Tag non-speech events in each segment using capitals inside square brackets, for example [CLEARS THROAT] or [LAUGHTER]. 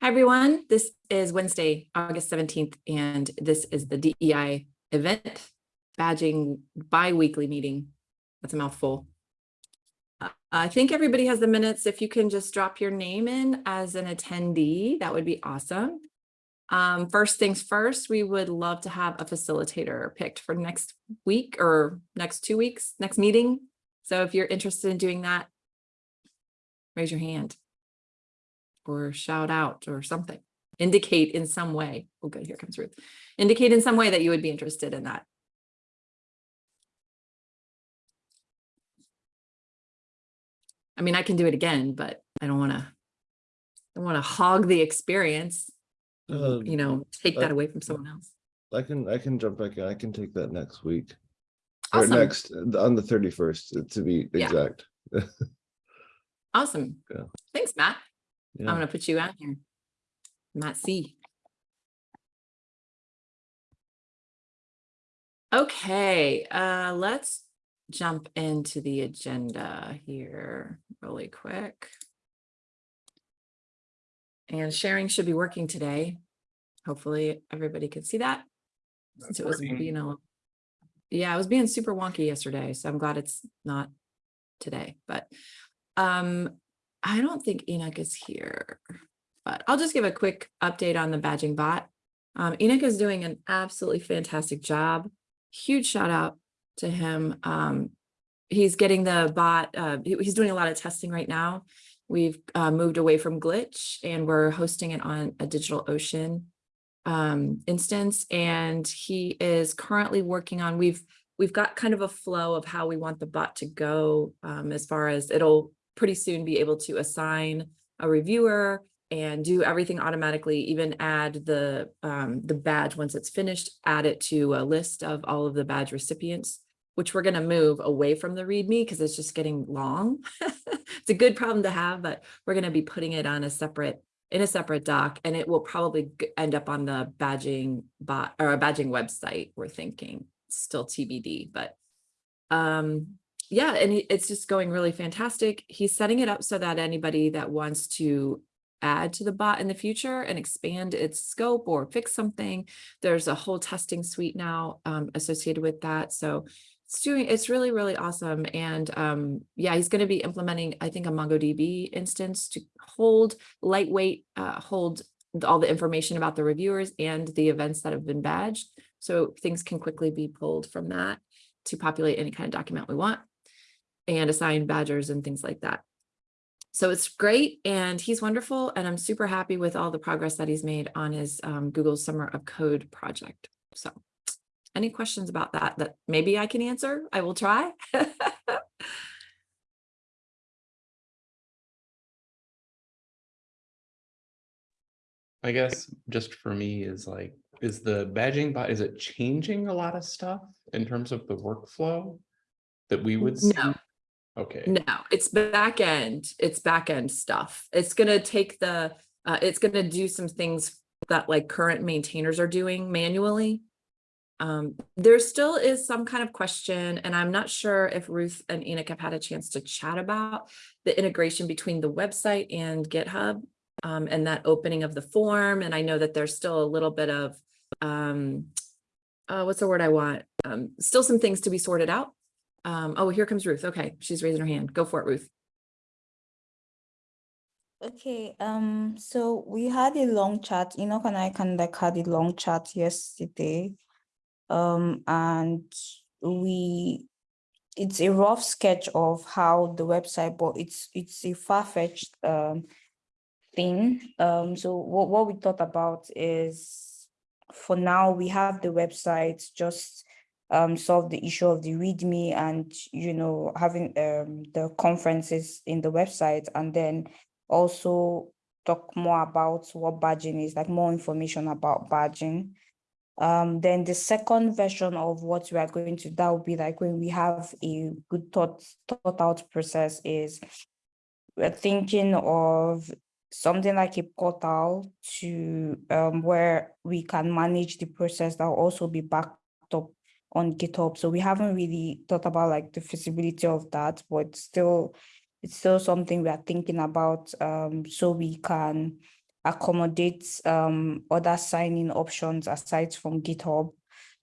Hi, everyone. This is Wednesday, August 17th, and this is the DEI event badging bi-weekly meeting. That's a mouthful. Uh, I think everybody has the minutes. If you can just drop your name in as an attendee, that would be awesome. Um, first things first, we would love to have a facilitator picked for next week or next two weeks, next meeting. So if you're interested in doing that, raise your hand or shout out or something. Indicate in some way. Oh, good. Here comes Ruth. Indicate in some way that you would be interested in that. I mean, I can do it again, but I don't want to. I want to hog the experience. Um, you know, take that I- away from someone else. I can, I can jump back in. I can take that next week. Or Awesome. next, uh, on the thirty-first, to be Yeah. exact. [LAUGHS] Awesome. Yeah. Thanks, Matt. I'm gonna put you out here. Matt C. Okay, uh, let's jump into the agenda here really quick. And sharing should be working today. Hopefully, everybody can see that. Since it was being a, yeah, I was being super wonky yesterday, so I'm glad it's not today, but um, I don't think Enoch is here, but I'll just give a quick update on the badging bot. Um, Enoch is doing an absolutely fantastic job. Huge shout out to him. Um, he's getting the bot, uh, he's doing a lot of testing right now. We've uh, moved away from Glitch and we're hosting it on a Digital Ocean um, instance. And he is currently working on, we've, we've got kind of a flow of how we want the bot to go um, as far as it'll pretty soon be able to assign a reviewer and do everything automatically, even add the um, the badge once it's finished, add it to a list of all of the badge recipients, which we're gonna move away from the README because it's just getting long. [LAUGHS] It's a good problem to have, but we're gonna be putting it on a separate, in a separate doc, and it will probably end up on the badging bot or a badging website, we're thinking, still TBD, but um, yeah, and it's just going really fantastic. He's setting it up so that anybody that wants to add to the bot in the future and expand its scope or fix something, there's a whole testing suite now um, associated with that. So it's doing, it's really, really awesome. And um, yeah, he's going to be implementing, I think, a MongoDB instance to hold lightweight, uh, hold all the information about the reviewers and the events that have been badged. So things can quickly be pulled from that to populate any kind of document we want and assign badgers and things like that. So it's great and he's wonderful and I'm super happy with all the progress that he's made on his um, Google Summer of Code project. So any questions about that that maybe I can answer? I will try. [LAUGHS] I guess just for me is like, is the badging bot, is it changing a lot of stuff in terms of the workflow? That we would see? No. Okay, No, it's back end. It's back end stuff. It's gonna take the, uh, it's gonna do some things that like current maintainers are doing manually. Um, there still is some kind of question, and I'm not sure if Ruth and Enoch have had a chance to chat about the integration between the website and GitHub. Um, and that opening of the form, and I know that there's still a little bit of, um, uh, what's the word I want? Um, still some things to be sorted out. Um, oh, here comes Ruth. Okay, she's raising her hand. Go for it, Ruth. Okay, um, so we had a long chat, Enoch and I kind of like had a long chat yesterday. Um, and we, it's a rough sketch of how the website, but it's, it's a far-fetched, um, thing. Um, so what, what we thought about is, for now, we have the website, just um, solve the issue of the README and, you know, having um, the conferences in the website and then also talk more about what badging is, like more information about badging. Um, then the second version of what we are going to, that will be like when we have a good thought, thought out process is we're thinking of something like a portal to um, where we can manage the process that will also be backed up on GitHub. So we haven't really thought about like the feasibility of that, but still, it's still something we are thinking about um, so we can accommodate um other signing options aside from GitHub.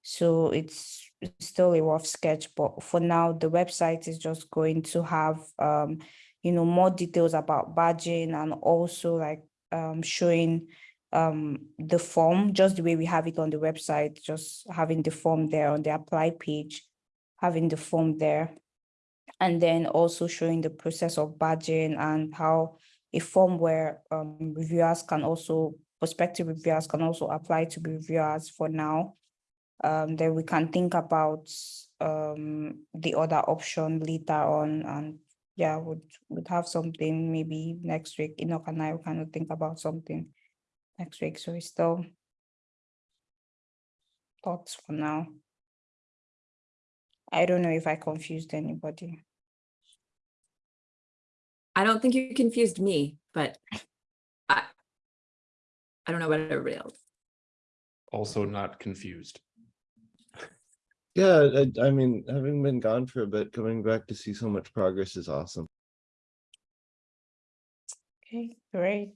So it's still a rough sketch, but for now, the website is just going to have um, you know, more details about badging and also like um showing um the form, just the way we have it on the website, just having the form there on the apply page, having the form there. And then also showing the process of badging and how a form where um reviewers can also, prospective reviewers can also apply to be reviewers for now. Um, then we can think about um the other option later on and yeah, would would have something maybe next week. Enoch and I will kind of think about something next week. So it's still thoughts for now. I don't know if I confused anybody. I don't think you confused me, but I, I don't know about everybody else. Also not confused. Yeah, I, I mean, having been gone for a bit, coming back to see so much progress is awesome. Okay, great.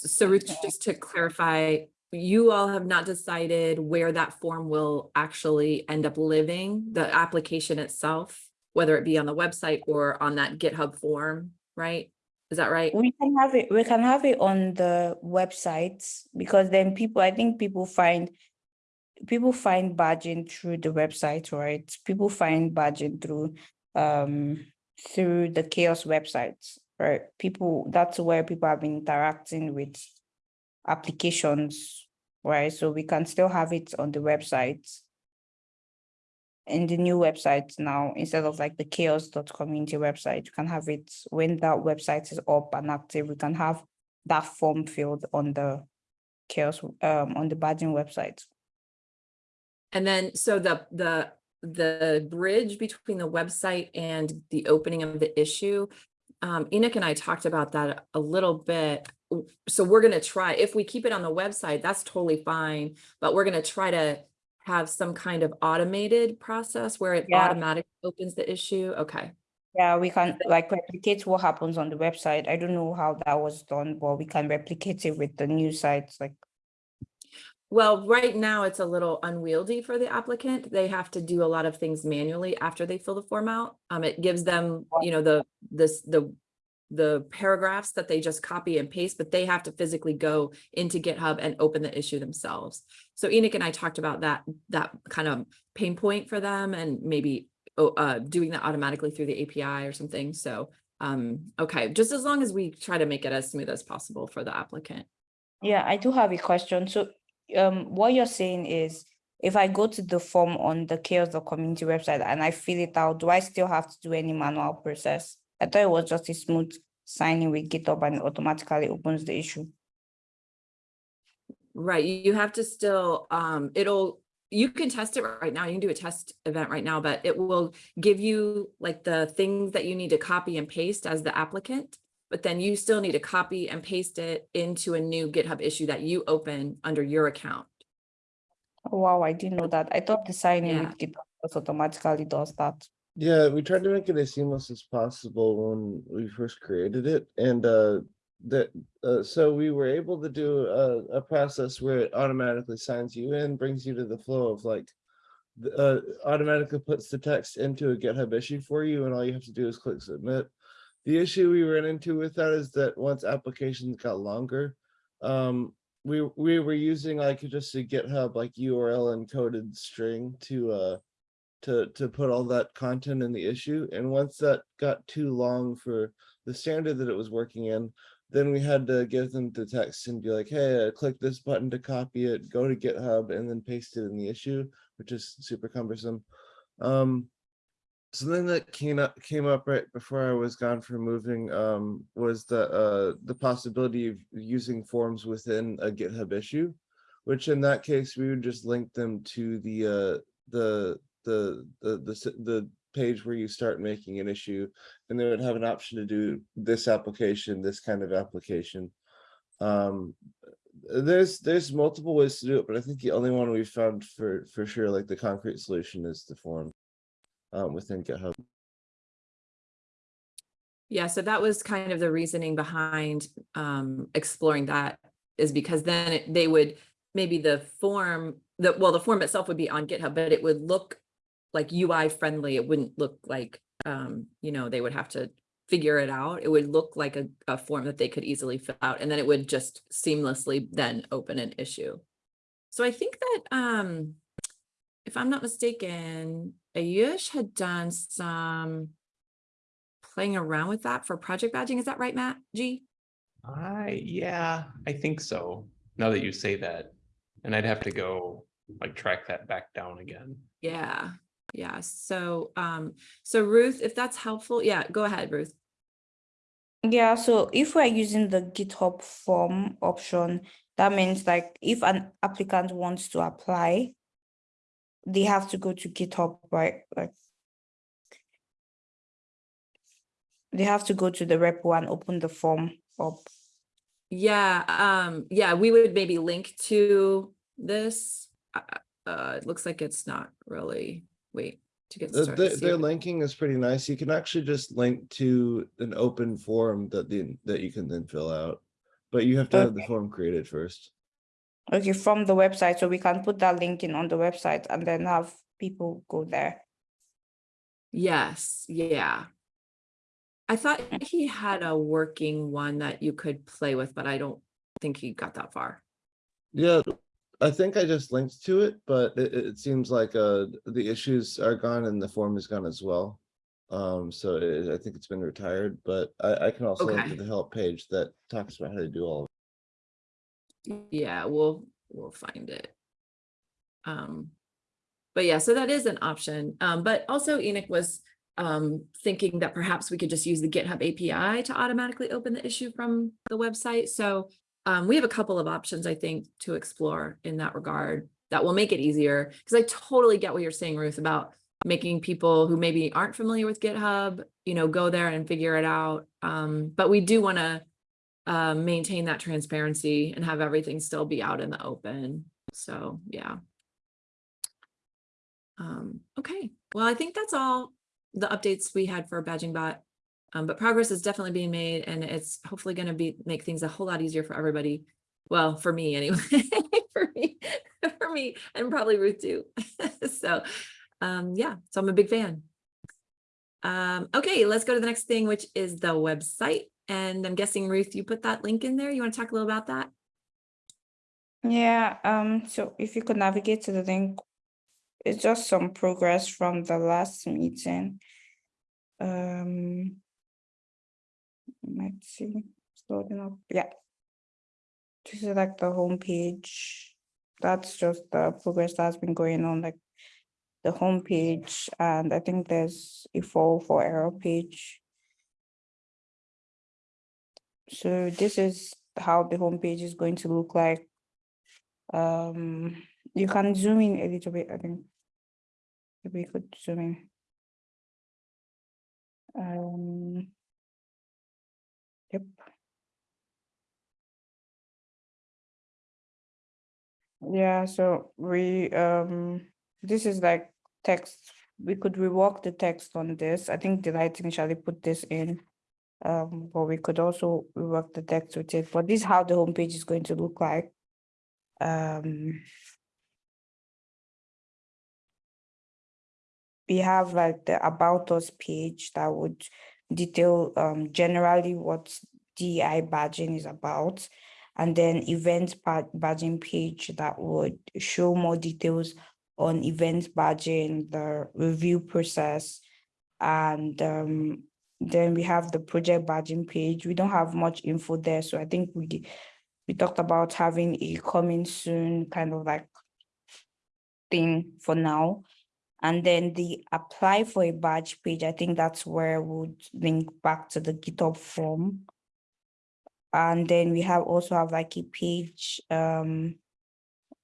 So Ruth, just to clarify, you all have not decided where that form will actually end up living, the application itself, whether it be on the website or on that GitHub form, right? Is that right? We can have it, we can have it on the website because then people, I think people find people find badging through the website, right? People find badging through um through the CHAOSS websites, right? People, that's where people have been interacting with applications, right? So we can still have it on the website. In the new website now, instead of like the chaoss.community website, you can have it when that website is up and active, we can have that form filled on the CHAOSS, um, on the badging website. And then, so the, the, the bridge between the website and the opening of the issue, um, Enoch and I talked about that a little bit. So we're gonna try, if we keep it on the website, that's totally fine, but we're gonna try to have some kind of automated process where it Yeah. automatically opens the issue. Okay. Yeah, we can like replicate what happens on the website. I don't know how that was done, but we can replicate it with the new sites, like, Well, right now it's a little unwieldy for the applicant. They have to do a lot of things manually after they fill the form out. Um, it gives them, you know, the, this, the, the paragraphs that they just copy and paste, but they have to physically go into GitHub and open the issue themselves. So Enoch and I talked about that, that kind of pain point for them and maybe oh, uh, doing that automatically through the API or something. So, um, okay, just as long as we try to make it as smooth as possible for the applicant. yeah, I do have a question. So, um, what you're saying is if I go to the form on the chaoss dot community website and I fill it out, do I still have to do any manual process? I thought it was just a smooth signing with GitHub and it automatically opens the issue. Right, you have to still, um, it'll, you can test it right now, you can do a test event right now, but it will give you like the things that you need to copy and paste as the applicant. But then you still need to copy and paste it into a new GitHub issue that you open under your account. Oh, Wow, I didn't know that. I thought the signing Yeah. with GitHub automatically does that. Yeah, we tried to make it as seamless as possible when we first created it, and uh, that uh, so we were able to do a, a process where it automatically signs you in, brings you to the flow of like, uh, automatically puts the text into a GitHub issue for you, and all you have to do is click submit. The issue we ran into with that is that once applications got longer, um, we we were using like just a GitHub like URL encoded string to uh to to put all that content in the issue. And once that got too long for the standard that it was working in then we had to give them the text and be like hey uh, click this button to copy it go to github and then paste it in the issue which is super cumbersome. Um something that came up came up right before i was gone for moving um was the uh the possibility of using forms within a github issue which in that case we would just link them to the uh the the the the the page where you start making an issue and they would have an option to do this application this kind of application. Um there's there's multiple ways to do it but i think the only one we found for for sure like the concrete solution is the form um within github Yeah, so that was kind of the reasoning behind um exploring that is because then it- they would, maybe the form, the, well, the form itself would be on GitHub, but it would look like UI friendly. It wouldn't look like, um, you know, they would have to figure it out. It would look like a, a form that they could easily fill out and then it would just seamlessly then open an issue. So I think that, um, if I'm not mistaken, Ayush had done some playing around with that for project badging. Is that right, Matt? G? I, yeah, I think so. Now that you say that, and I'd have to go like track that back down again. Yeah, yeah. So, um, so Ruth, if that's helpful, yeah, go ahead, Ruth. Yeah, so if we're using the GitHub form option, that means like if an applicant wants to apply, they have to go to GitHub, right? Like they have to go to the repo and open the form up. Yeah, um, yeah, we would maybe link to this. Uh, Uh, it looks like it's not really, wait, to get The, started. the- see their linking is pretty nice. You can actually just link to an open form that the, that you can then fill out. But you have to have the form created first. Okay, from the website, so we can put that link in on the website and then have people go there. Yes, yeah. I thought he had a working one that you could play with, but I don't think he got that far. Yeah, I think I just linked to it, but it, it seems like, uh, the issues are gone and the form is gone as well. Um, so it, I think it's been retired, but I, I can also link to the help page that talks about how to do all. of Yeah, we'll, we'll find it. Um, but yeah, so that is an option. Um, but also Enoch was um thinking that perhaps we could just use the GitHub API to automatically open the issue from the website. So um, we have a couple of options, I think, to explore in that regard that will make it easier. Because I totally get what you're saying, Ruth, about making people who maybe aren't familiar with GitHub, you know, go there and figure it out. Um, but we do want to uh, maintain that transparency and have everything still be out in the open. So, yeah. Um, okay, well, I think that's all the updates we had for Badging Bot. Um, but progress is definitely being made and it's hopefully gonna be, make things a whole lot easier for everybody. Well, for me anyway, [LAUGHS] for me, for me, and probably Ruth too. [LAUGHS] So, um, yeah, so I'm a big fan. Um, okay, let's go to the next thing, which is the website. And I'm guessing Ruth, you put that link in there. You want to talk a little about that? Yeah, um, so if you could navigate to the link, it's just some progress from the last meeting. Um. Let's see, it's loading up, yeah. This is like the homepage. That's just the progress that's been going on, like the homepage, and I think there's a fall for error page. So this is how the homepage is going to look like. Um, you can zoom in a little bit, I think. If we could zoom in. Um. Yep. Yeah, so we, um, this is like text, we could rework the text on this. I think Delight initially put this in. Um, but we could also rework the text with it, but this is how the homepage is going to look like. Um. We have like the about us page that would detail um generally what DI badging is about. And then event ba- badging page that would show more details on event badging, the review process. And um, then we have the project badging page. We don't have much info there, so I think we we talked about having a coming soon kind of like thing for now. And then the apply for a badge page, I think that's where we'll link back to the GitHub form. And then we have also have like a page, um,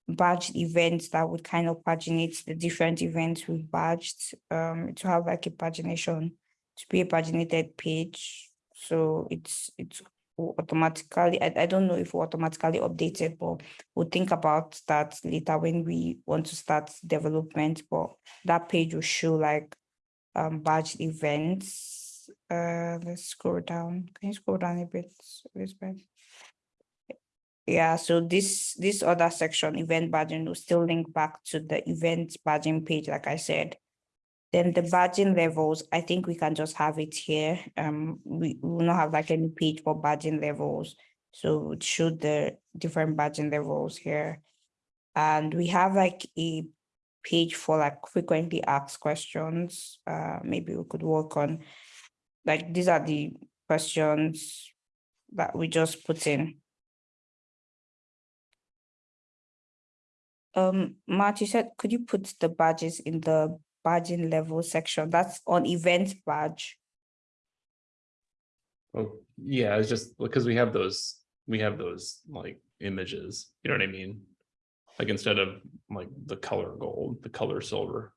badged events that would kind of paginate the different events we've badged, um, to have like a pagination, to be a paginated page. So it's, it's automatically, I, I don't know if automatically updated, but we'll think about that later when we want to start development, but that page will show like um badged events uh, let's scroll down. Can you scroll down a bit, Elizabeth? Yeah, so this, this other section, event badging will still link back to the event badging page, like I said. Then the badging levels, I think we can just have it here. Um, we will not have like any page for badging levels. So it showed the different badging levels here. And we have like a page for like frequently asked questions. Uh, maybe we could work on, like, these are the questions that we just put in. Um, Matt, you said, could you put the badges in the badging level section? That's on event badge. Oh, yeah, it's just because we have those, we have those like images, you know what I mean? Like instead of like the color gold, the color silver.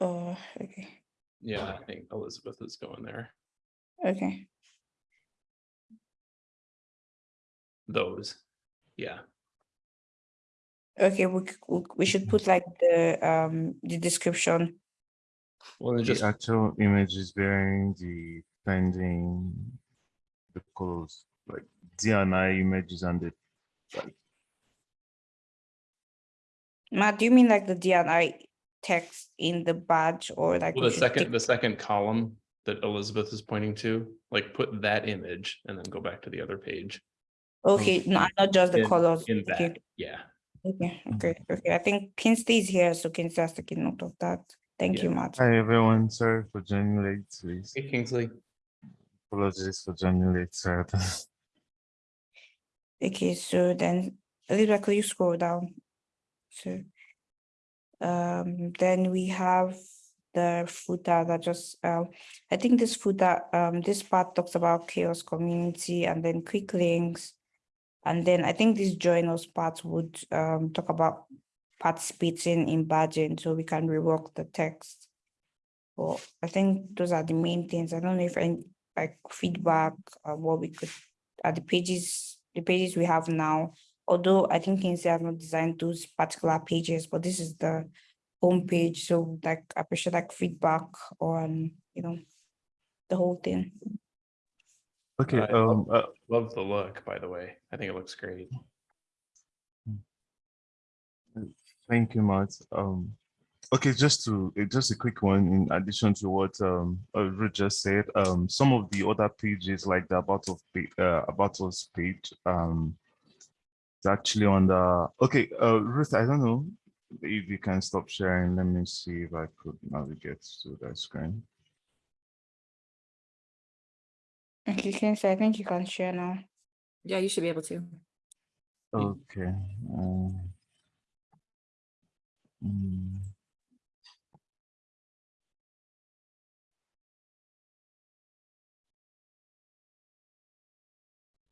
Oh, okay, Yeah, I think Elizabeth is going there. okay. Those. Yeah, Okay, we, we, we should put like the, um, the description. well, The just, actual image is bearing the pending, the colors, like DNI images and the, like, Matt, do you mean like the DNI text in the badge or like? well, the second, the second column that Elizabeth is pointing to, like put that image and then go back to the other page. Okay, no, not just the in- colors. In okay. that, yeah. Okay, okay, okay. I think Kingsley is here, so Kingsley has taken note of that. Thank Yeah. you, Matt. hi everyone, sorry for joining late, please. Hey Kingsley. Apologies for joining late, sorry. [LAUGHS] Okay, so then Elizabeth, could you scroll down? So um, then we have the footer that just um, I think this footer um this part talks about CHAOSS community and then quick links. And then I think this join us part would um talk about participating in badging, so we can rework the text. Well, I think those are the main things. I don't know if any like feedback or what we could at the pages, the pages we have now. Although I think Kingsley has not designed those particular pages, but this is the home page. So like I appreciate like feedback on, you know, the whole thing. Okay, I um, uh, Love the look, by the way. I think it looks great. Thank you, Matt. Um, okay, just to, uh, just a quick one in addition to what um uh, Ruth just said, um, some of the other pages like the about of page, uh, about us page, um, it's actually on the, okay, uh, Ruth, I don't know if you can stop sharing. Let me see if I could navigate to that screen. Okay, Kingsley, I think you can share now. Yeah, you should be able to. Okay. um, mm.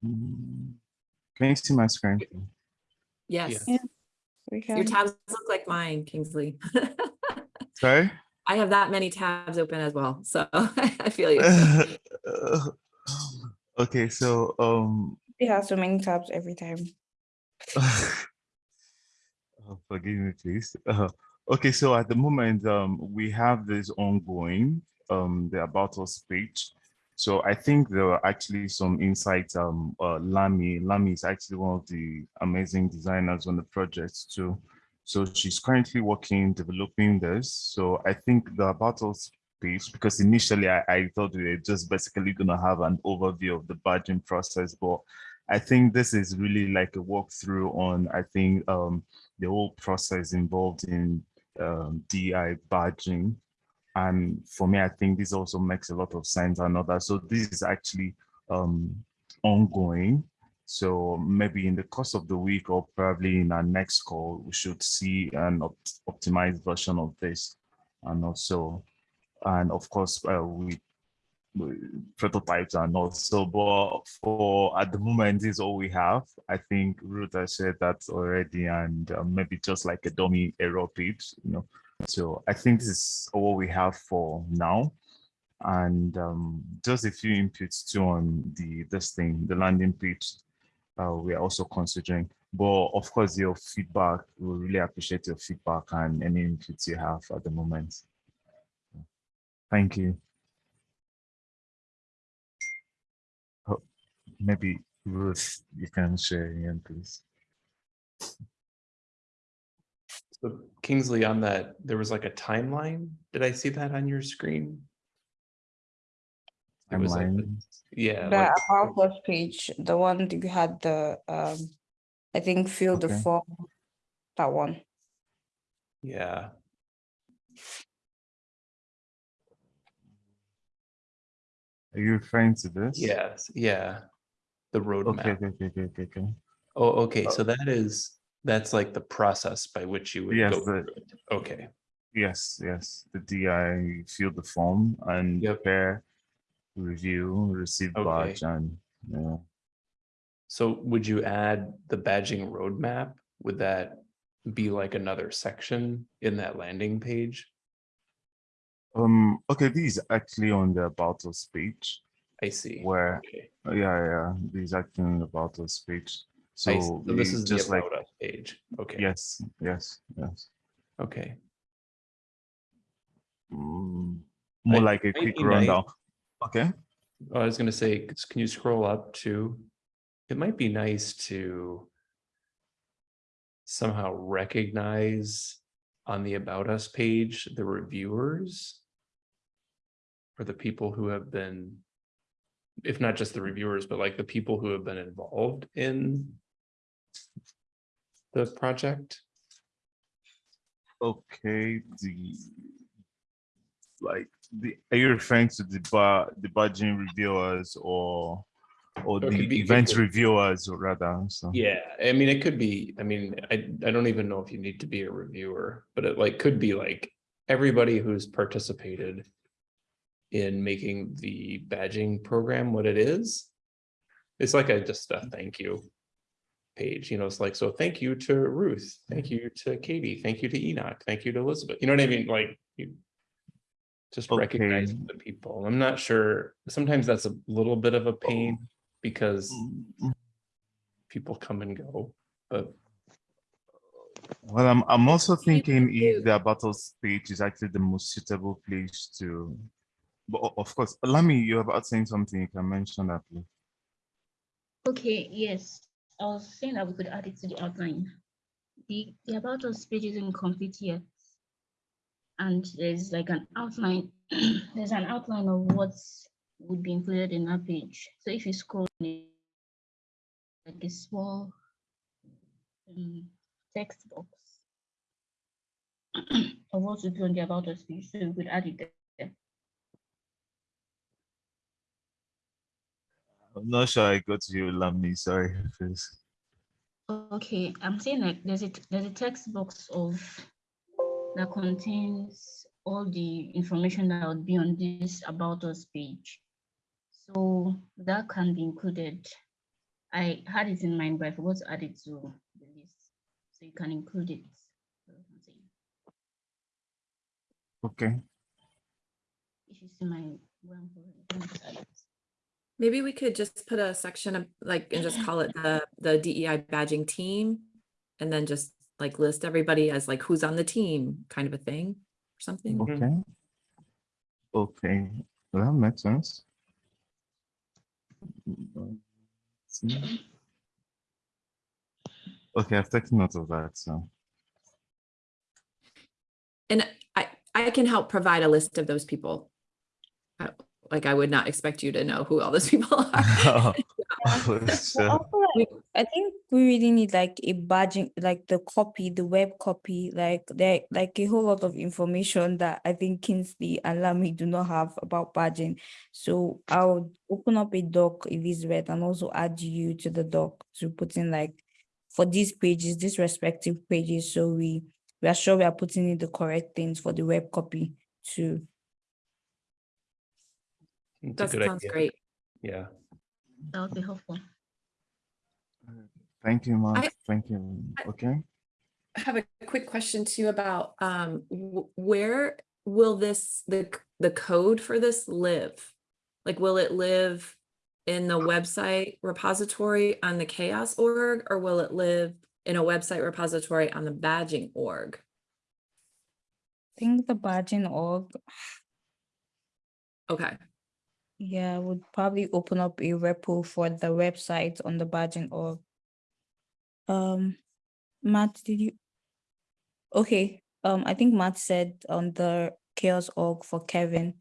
Mm. Can you see my screen? Yes. Yeah. Your tabs look like mine, Kingsley. [LAUGHS] Sorry? I have that many tabs open as well, so [LAUGHS] I feel you. [LAUGHS] Okay, so, um, we have so many tabs every time. [LAUGHS] Oh, Forgive me, please. Uh, okay, so at the moment, um, we have this ongoing, um, the about us page. So I think there are actually some insights. Um, uh, Lami, Lami is actually one of the amazing designers on the project too. So she's currently working, developing this. So I think the about us page, because initially I, I thought we were just basically gonna have an overview of the badging process, but I think this is really like a walkthrough on, I think, um, the whole process involved in um, DI badging. And for me, I think this also makes a lot of sense and other. So this is actually um, ongoing. So maybe in the course of the week or probably in our next call, we should see an opt optimized version of this. And also, and of course, uh, we prototypes and also but for at the moment is all we have. I think ruth has said that already and uh, maybe just like a dummy error page you know. So i think this is all we have for now. And um, just a few inputs too on the this thing the landing page uh, we are also considering. But of course, your feedback, we really appreciate your feedback and any inputs you have at the moment. Thank you. Oh, maybe Ruth, you can share again, please. So Kingsley, on that, there was like a timeline. Did I see that on your screen? It was like, Timeline. yeah, The like- about us page, the one that you had the, um, I think fill the form, that one. yeah. Are you referring to this? Yes, yeah. The roadmap. okay, okay, okay, okay, okay. Oh, okay, uh, so that is, that's like the process by which you would Yes, go the-. Okay, Yes, yes, the DI fill the form and Yep. prepare, review, receive Okay. badge and, yeah. so would you add the badging roadmap? Would that be like another section in that landing page? Um, okay, this is actually on the about us page I see. where, Okay, uh, yeah, yeah, this is actually on the about us page. So So this is just like, page. Okay. yes, yes, yes. Okay, Mm, More I- like a quick nice- rundown. Okay, I was gonna say, can you scroll up to? It might be nice to somehow recognize on the About Us page, the reviewers or the people who have been, if not just the reviewers, but like the people who have been involved in the project. okay, the like, the, are you referring to the bar, the badging reviewers or or Or the event reviewers or rather, so. Yeah, I mean, it could be, I mean, I, I don't even know if you need to be a reviewer, but it like could be like everybody who's participated in making the badging program what it is. It's like a, just a thank you page, you know, it's like, so thank you to Ruth, thank you to Katie, thank you to Enoch, thank you to Elizabeth, you know what I mean? Like you just Okay. recognize the people. I'm not sure, sometimes that's a little bit of a pain because Mm, people come and go, but Well, I'm, I'm also thinking if the battles page is actually the most suitable place to, but of course, Lami, you're about saying something, you can mention that, please. Okay, yes, I was saying that we could add it to the outline. The, the about us page isn't complete yet. And there's like an outline, [CLEARS THROAT] there's an outline of what would be included in that page. So if you scroll in, like a small um, text box [CLEARS THROAT] of what to do on the about us page, so we could add it there. I'm not sure I got you, Lami, sorry. please. Okay, I'm saying like there's a there's a text box of that contains all the information that would be on this about us page. So that can be included. I had it in mind, but I forgot to add it to the list. So you can include it. That's what I'm saying. Okay, If you see my where I'm going, let me just add it. Maybe we could just put a section of like, and just call it the, the DEI badging team. And then just like list everybody as like who's on the team kind of a thing or something. Okay. Okay, well, that makes sense. See? Okay, I've taken note of that, so. And I, I can help provide a list of those people. Uh, Like I would not expect you to know who all those people are. [LAUGHS] But So, also, I think we really need like a badging, like the copy, the web copy, like there, like a whole lot of information that I think Kingsley and Lamy do not have about badging. So I'll open up a doc if it's read and also add you to the doc to put in like for these pages, these respective pages, so we we are sure we are putting in the correct things for the web copy too. That sounds idea. great. Yeah, That would be helpful. Thank you, Mark, I- thank you, okay? I have a quick question too about um where will this the the code for this live? Like will it live in the website repository on the CHAOSS org, or will it live in a website repository on the badging org? I think the badging org, Okay, yeah, would probably open up a repo for the website on the badging org. Um, Matt, did you? Okay, um, I think Matt said on the CHAOSS org for Kevin.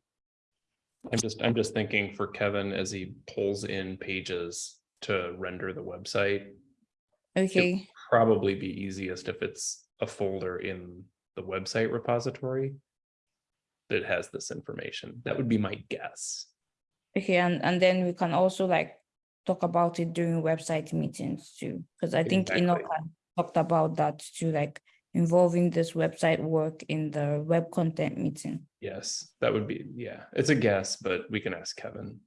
I'm just, I'm just thinking for Kevin as he pulls in pages to render the website. Okay, Probably be easiest if it's a folder in the website repository. That has this information. That would be my guess. okay, and and then we can also like talk about it during website meetings too, because I think Enoch Exactly. had talked about that too, like involving this website work in the web content meeting. Yes, that would be, yeah, it's a guess, but we can ask Kevin.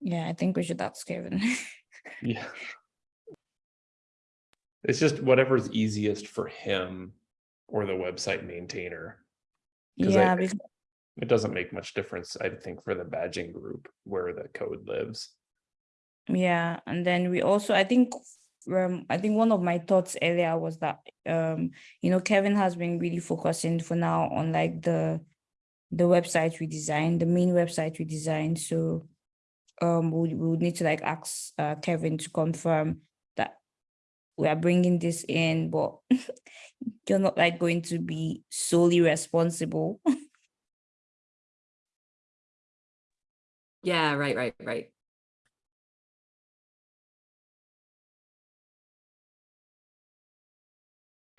Yeah, I think we should ask Kevin. [LAUGHS] Yeah. It's just whatever's easiest for him or the website maintainer. Yeah, I- because It doesn't make much difference, I think, for the badging group where the code lives. Yeah, and then we also, I think, um, I think one of my thoughts earlier was that, um, you know, Kevin has been really focusing for now on like the, the website we designed, the main website we designed, so, um, we, we would need to like ask, uh, Kevin to confirm that we are bringing this in, but [LAUGHS] you're not like going to be solely responsible. [LAUGHS] yeah, right, right, right.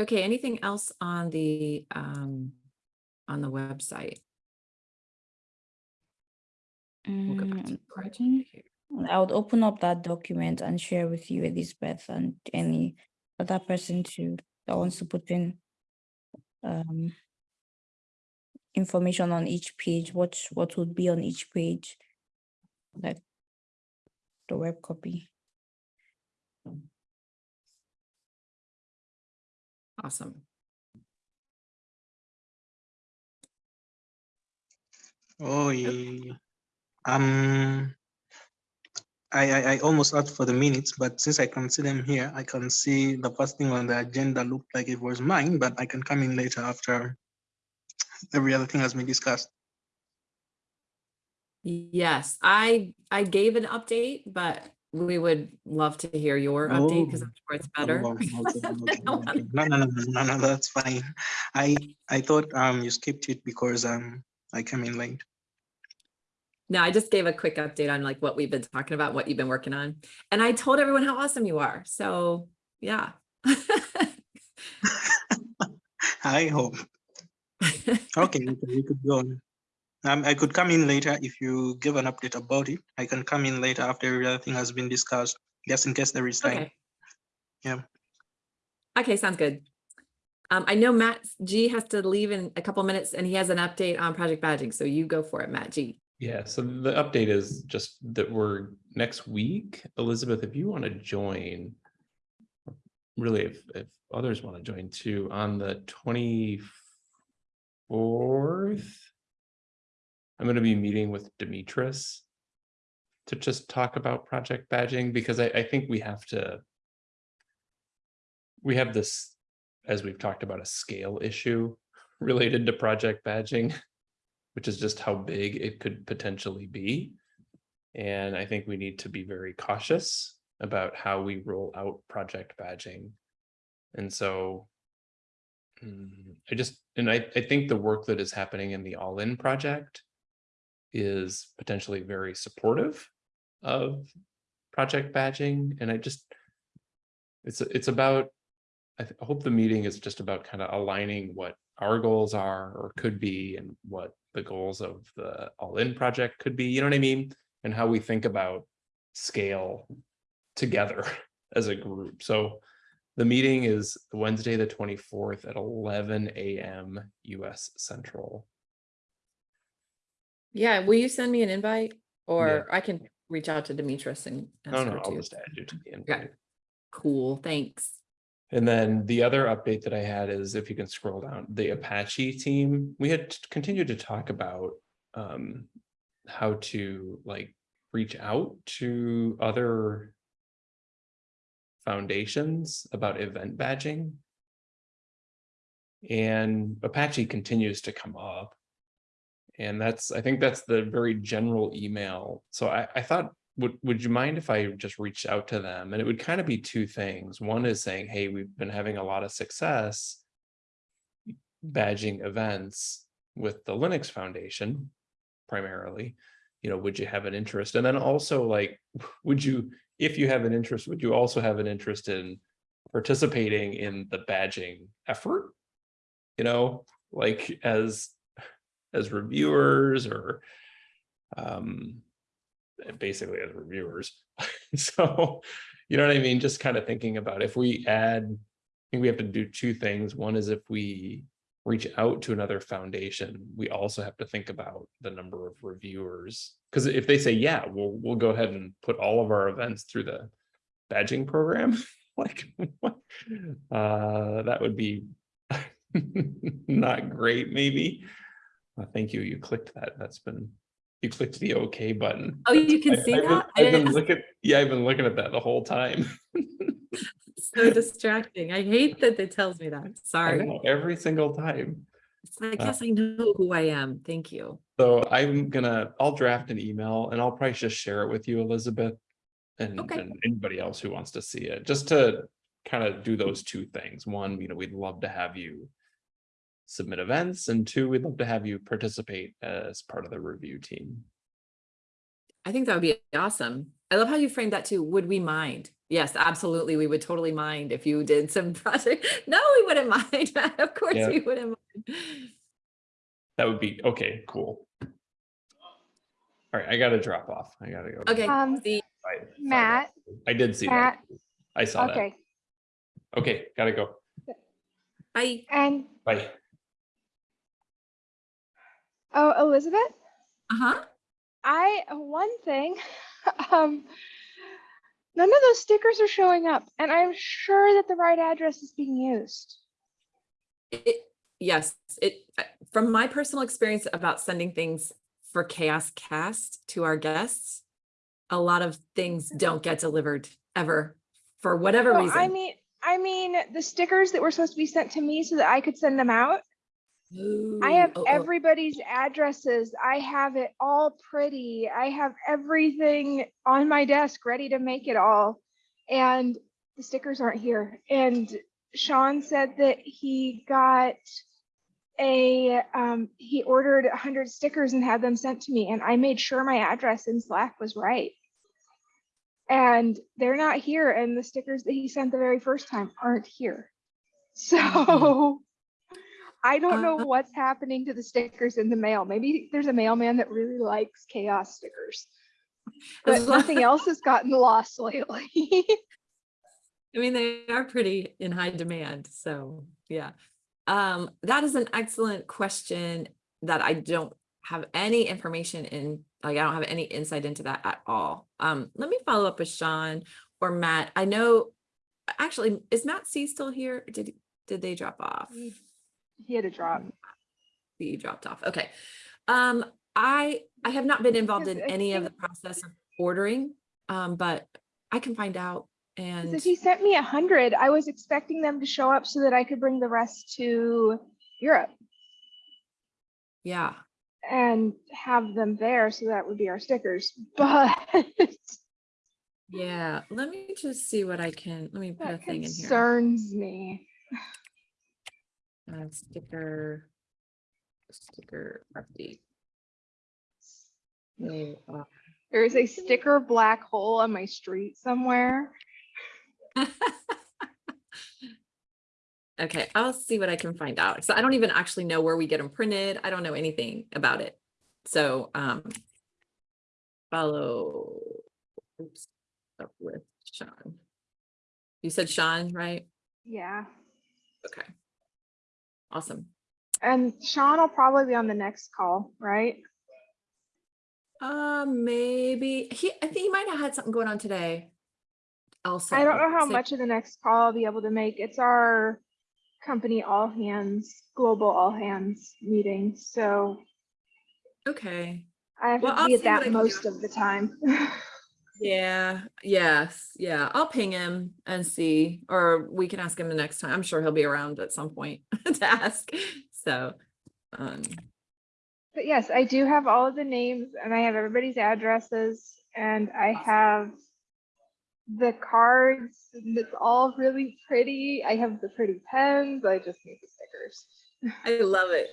Okay, anything else on the, um, on the website? We'll go back to Mm, the here. I would open up that document and share with you, Elizabeth, and any other person too that wants to put in um information on each page, what what would be on each page, like the web copy. Awesome. Oh, yeah. Um, I, I, I almost asked for the minutes, but since I can see them here, I can see the first thing on the agenda looked like it was mine, but I can come in later after every other thing has been discussed. Yes, I, I gave an update, but we would love to hear your update because Oh. I'm sure it's better. Oh, okay, okay. No, no, no, no, no, that's fine. I, I thought um you skipped it because um I came in late. No, I just gave a quick update on like what we've been talking about, what you've been working on. And I told everyone how awesome you are. So, yeah. [LAUGHS] I hope. [LAUGHS] Okay, we could go on. Um, I could come in later if you give an update about it. I can come in later after everything has been discussed, just in case there is time. Okay. Yeah. Okay, sounds good. Um, I know Matt G has to leave in a couple minutes and he has an update on project badging. So you go for it, Matt G. Yeah, so the update is just that we're next week. Elizabeth, if you want to join, really, if, if others want to join too, on the 24th, I'm going to be meeting with Demetris to just talk about project badging because I, I think we have to we have this as we've talked about a scale issue [LAUGHS] related to project badging which is just how big it could potentially be. And I think we need to be very cautious about how we roll out project badging. And so mm, I just and I, I think the work that is happening in the all-in project is potentially very supportive of project badging. And I just, it's, it's about, I I hope the meeting is just about kind of aligning what our goals are or could be and what the goals of the all-in project could be, you know what I mean? And how we think about scale together [LAUGHS] as a group. So the meeting is Wednesday, the twenty-fourth at eleven AM US Central. Yeah, will you send me an invite? Or I can reach out to Demetris and. No, ask no, her I'll just add you to the invite. Cool, thanks. And then the other update that I had is if you can scroll down, the Apache team, we had continued to talk about um. how to like reach out to other foundations about event badging. And Apache continues to come up. And that's, I think that's the very general email. So I, I thought, would, would you mind if I just reached out to them? And it would kind of be two things. One is saying, hey, we've been having a lot of success badging events with the Linux Foundation primarily. You know, would you have an interest? And then also like, [LAUGHS] would you, if you have an interest, would you also have an interest in participating in the badging effort? You know, like as, as reviewers or um, basically as reviewers. [LAUGHS] So, you know what I mean? Just kind of thinking about if we add, I think we have to do two things. One is if we reach out to another foundation, we also have to think about the number of reviewers. Because if they say, yeah, we'll, we'll go ahead and put all of our events through the badging program, [LAUGHS] like. Uh, that would be [LAUGHS] not great, maybe. Uh, Thank you, you clicked that. That's been, you clicked the okay button. Oh, you can I- see I've that? I I've been looking, yeah, I've been looking at that the whole time. [LAUGHS] So distracting. I hate that it tells me that. I Sorry. know, every single time. It's like, Uh, I know who I am. Thank you. So I'm gonna, I'll draft an email and I'll probably just share it with you, Elizabeth. And, Okay. and anybody else who wants to see it, just to kind of do those two things. One, you know, we'd love to have you submit events and two, we'd love to have you participate as part of the review team. I think that would be awesome. I love how you framed that too. Would we mind? Yes, absolutely. We would totally mind if you did some [LAUGHS] project. No, we wouldn't mind. [LAUGHS] Of course Yeah. we wouldn't mind. That would be, okay, cool. All right, I gotta drop off. I gotta go. Okay, Um, see, Bye. Bye. Matt, I did see that. Matt, I saw that. okay, Okay, gotta go. bye. and, Bye. Oh, Elizabeth, Uh-huh. I, one thing, [LAUGHS] um, none of those stickers are showing up, and I'm sure that the right address is being used. It, yes, it, from my personal experience about sending things for CHAOSScast to our guests, a lot of things don't get delivered ever for whatever Well, reason. I mean, I mean, the stickers that were supposed to be sent to me so that I could send them out, I have oh, oh, everybody's addresses. I have it all pretty. I have everything on my desk ready to make it all. And the stickers aren't here. And Sean said that he got a, um, he ordered a hundred stickers and had them sent to me. And I made sure my address in Slack was right. And they're not here. And the stickers that he sent the very first time aren't here. So I don't know Uh, what's happening to the stickers in the mail. Maybe there's a mailman that really likes CHAOSS stickers. But As nothing [LAUGHS] else has gotten lost lately. [LAUGHS] I mean, they are pretty in high demand, so yeah. Um, that is an excellent question that I don't have any information in, like, I don't have any insight into that at all. Um, let me follow up with Sean or Matt. I know, actually, is Matt C still here? Did, did they drop off? He had a drop. He dropped off. Okay. Um, I, I have not been involved in any of the process of ordering, um, but I can find out. and. He sent me a hundred, I was expecting them to show up so that I could bring the rest to Europe Yeah, and have them there. So that would be our stickers. [LAUGHS] But yeah, let me just see what I can, let me put a that thing in here. concerns me. Uh, sticker. Sticker update. Are- There is a sticker black hole on my street somewhere. [LAUGHS] Okay, I'll see what I can find out. So I don't even actually know where we get them printed. I don't know anything about it. So, um. Follow. Oops, up with Sean. You said Sean, right? Yeah. Okay. Awesome. And Sean will probably be on the next call, right? Uh, maybe, he, I think he might have had something going on today. Also. I don't know how so- much of the next call I'll be able to make. It's our company all hands, global all hands meeting. So Okay, I have Well, to I'll be at see what I that most of the time. [LAUGHS] Yeah, yes, yeah. I'll ping him and see, or we can ask him the next time. I'm sure he'll be around at some point [LAUGHS] to ask. So, um, But yes, I do have all of the names and I have everybody's addresses and I have the cards. and It's all really pretty. I have the pretty pens. I just need the stickers. I love it.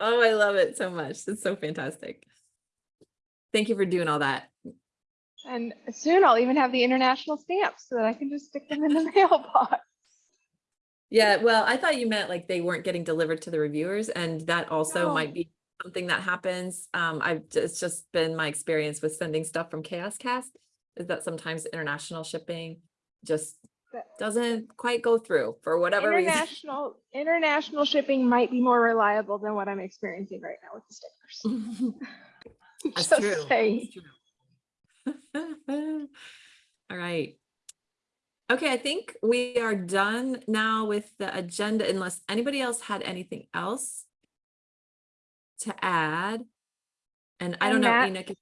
Oh, I love it so much. It's so fantastic. Thank you for doing all that. And soon I'll even have the international stamps so that I can just stick them in the [LAUGHS] mailbox. Yeah, well, I thought you meant like they weren't getting delivered to the reviewers and that also No. might be something that happens. Um, I've, it's just been my experience with sending stuff from CHAOSScast is that sometimes international shipping just doesn't quite go through for whatever reason. International, international shipping might be more reliable than what I'm experiencing right now with the stickers. [LAUGHS] [LAUGHS] That's Just true. saying. That's true. [LAUGHS] All right. Okay, I think we are done now with the agenda unless anybody else had anything else to add. And I don't know, Matt- Enoch.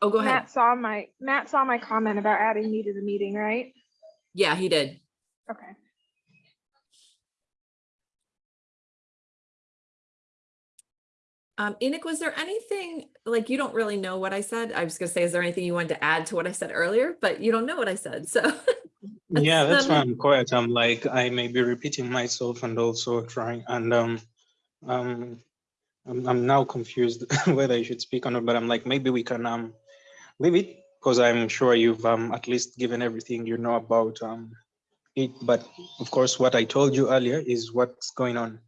Oh, go ahead. Matt saw my, Matt saw my comment about adding me to the meeting, right? Yeah, he did. Okay. Um, Enoch, was there anything, like, you don't really know what I said? I was gonna say, is there anything you wanted to add to what I said earlier? But you don't know what I said, so. [LAUGHS] Yeah, that's why um, I'm quiet. I'm like, I may be repeating myself and also trying, and um, um, I'm, I'm now confused [LAUGHS] whether I should speak or not, but I'm like, maybe we can um, leave it, because I'm sure you've um, at least given everything you know about um, it, but of course, what I told you earlier is what's going on.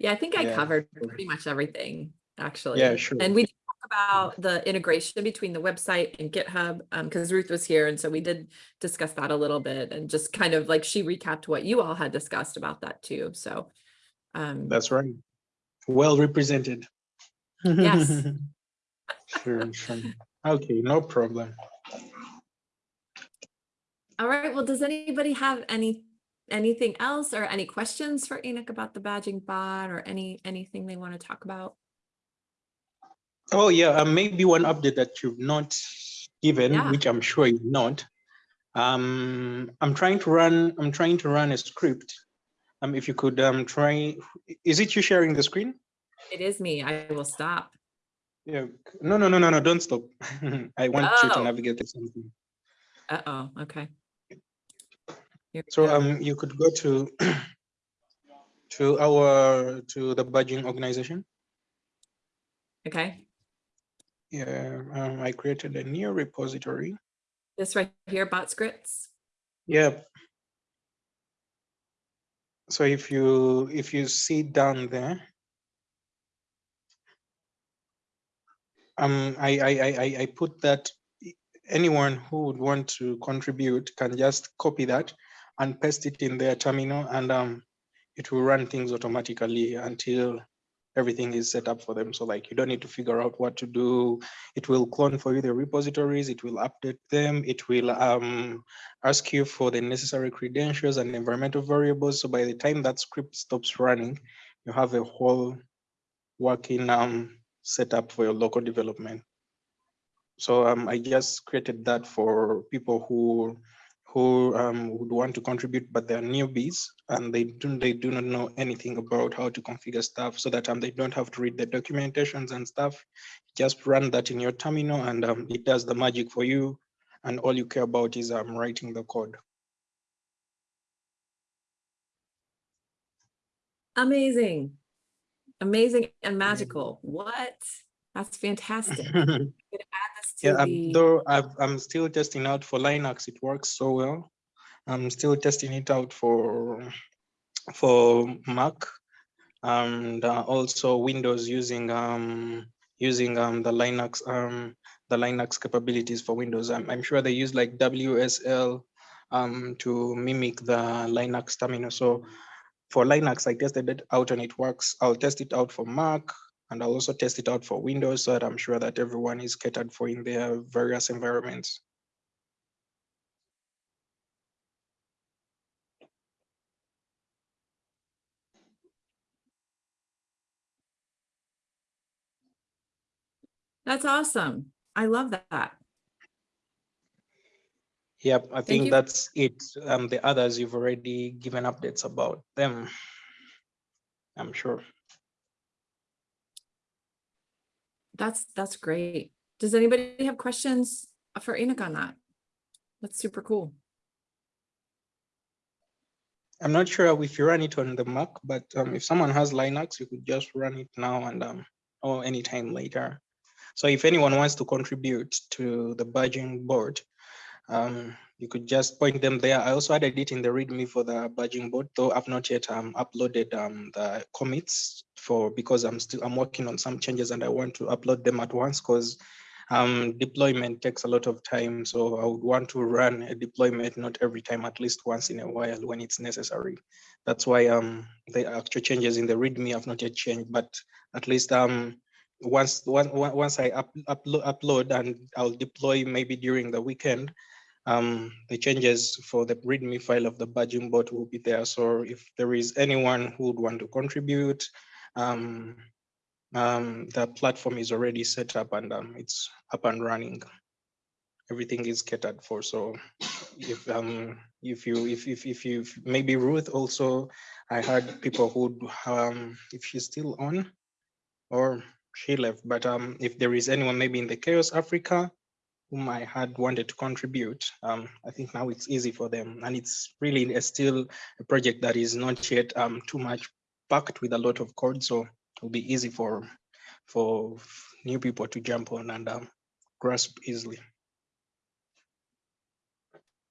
Yeah, I think I Yeah, covered pretty much everything, actually. Yeah, sure. And we talked about the integration between the website and GitHub, um, because Ruth was here, and so we did discuss that a little bit and just kind of like she recapped what you all had discussed about that too, so. Um, That's right. Well represented. Yes. [LAUGHS] Sure, sure. Okay, no problem. all right, well, does anybody have any, anything else or any questions for Enoch about the badging bot or any, anything they want to talk about? Oh, yeah, uh, maybe one update that you've not given, Yeah. which I'm sure you've not. Um, I'm trying to run, I'm trying to run a script. Um, if you could um try, is it you sharing the screen? It is me, I will stop. Yeah, no, no, no, no, no, don't stop. [LAUGHS] I want you to Oh. navigate to something. Uh-oh, okay. So um, you could go to [CLEARS THROAT] to our, to the badging organization. Okay, Yeah, um, I created a new repository. this right here, bot scripts. Yep. So if you, if you see down there. Um, I, I, I, I put that anyone who would want to contribute can just copy that and paste it in their terminal and um, it will run things automatically until everything is set up for them. So like you don't need to figure out what to do. It will clone for you the repositories, it will update them, it will um, ask you for the necessary credentials and environmental variables. So by the time that script stops running, you have a whole working um, setup for your local development. So um, I just created that for people who who um, would want to contribute, but they're newbies and they do they do not know anything about how to configure stuff, so that um, they don't have to read the documentations and stuff. Just run that in your terminal, and um, it does the magic for you. And all you care about is um, writing the code. Amazing. Amazing and magical. What? That's fantastic. [LAUGHS] I'm Yeah, the, though I've, I'm still testing out for Linux, it works so well. I'm still testing it out for for Mac and uh, also Windows using um using um the Linux um the Linux capabilities for Windows. I'm, I'm sure they use like WSL um to mimic the Linux terminal. So for Linux, I tested it out and it works. I'll test it out for Mac and I'll also test it out for Windows so that I'm sure that everyone is catered for in their various environments. That's awesome. I love that. Yep, I think that's it. Um, the others you've already given updates about them. I'm sure. That's, that's great. Does anybody have questions for Enoch on that? That's super cool. I'm not sure if you run it on the Mac, but um, if someone has Linux, you could just run it now and um, or anytime later. So if anyone wants to contribute to the badging bot, um, you could just point them there. I also added it in the README for the badging bot, though I've not yet um, uploaded um, the commits for because I'm still I'm working on some changes and I want to upload them at once because um, deployment takes a lot of time. So I would want to run a deployment not every time, at least once in a while when it's necessary. That's why um, the actual changes in the README have not yet changed, but at least um, once once once I up, upload upload and I'll deploy maybe during the weekend. Um, the changes for the README file of the badging bot will be there. So if there is anyone who would want to contribute, um, um, the platform is already set up and um, it's up and running. Everything is catered for. So if um if you if if if you maybe Ruth also, I heard people who um if she's still on, or she left. But if there is anyone maybe in the CHAOSS Africa whom I had wanted to contribute, um I think now it's easy for them, and it's really a still a project that is not yet um too much packed with a lot of code. So it'll be easy for for new people to jump on and um, grasp easily.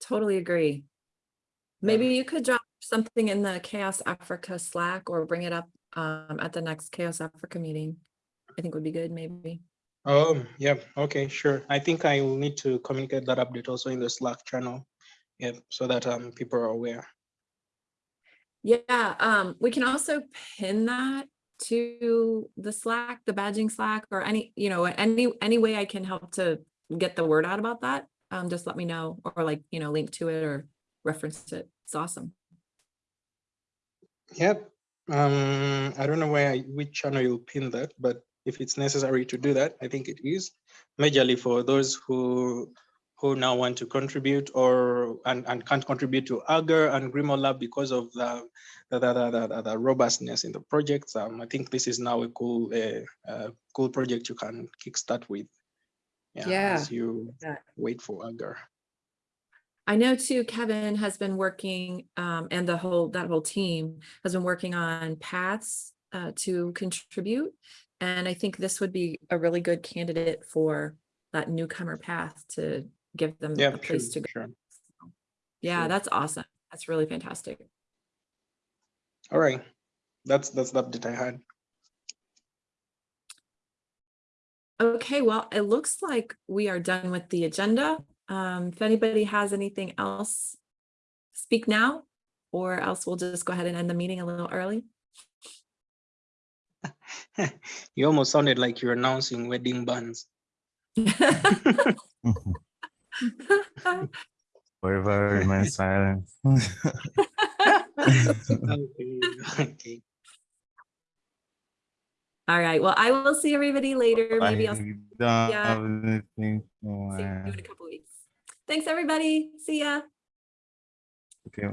Totally agree. Maybe you could drop something in the CHAOSS Africa Slack or bring it up um, at the next CHAOSS Africa meeting. I think would be good, maybe. Oh, yeah, okay, sure. I think I will need to communicate that update also in the Slack channel. Yeah, so that um people are aware. Yeah, um, we can also pin that to the Slack, the badging Slack, or any, you know, any, any way I can help to get the word out about that. Um, just let me know, or like, you know, link to it or reference it. It's awesome. Yep. Um, I don't know where I- which channel you'll pin that, but if it's necessary to do that, I think it is. Majorly for those who who now want to contribute or and, and can't contribute to Augur and GrimoireLab because of the the, the, the, the, robustness in the projects. Um, I think this is now a cool uh, uh, cool project you can kickstart with. Yeah, As you wait for Augur. I know too, Kevin has been working, um, and the whole, that whole team has been working on paths, uh, to contribute. And I think this would be a really good candidate for that newcomer path to give them Yeah, a place sure, to go. sure. Yeah, Sure. that's awesome. That's really fantastic. All right. That's that's the update I had. Okay, well, it looks like we are done with the agenda. Um, if anybody has anything else, speak now, or else we'll just go ahead and end the meeting a little early. [LAUGHS] you almost sounded like you're announcing wedding bands. [LAUGHS] Forever remain [LAUGHS] silent. Okay, okay. All right, well, I will see everybody later. Maybe I'll see Yeah. have anything to you in a couple weeks. Thanks, everybody. See ya. Okay.